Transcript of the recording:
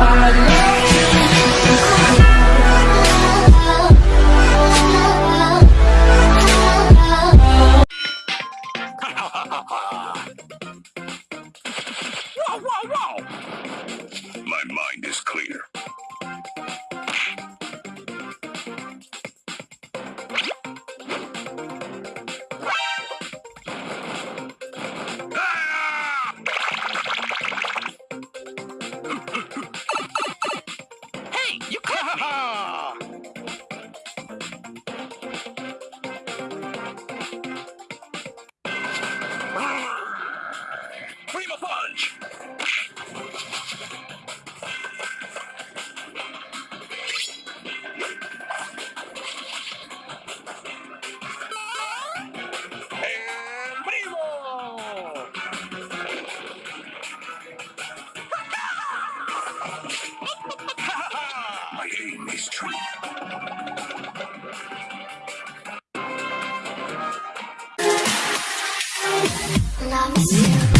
My mind is clear. My aim is true. Love you.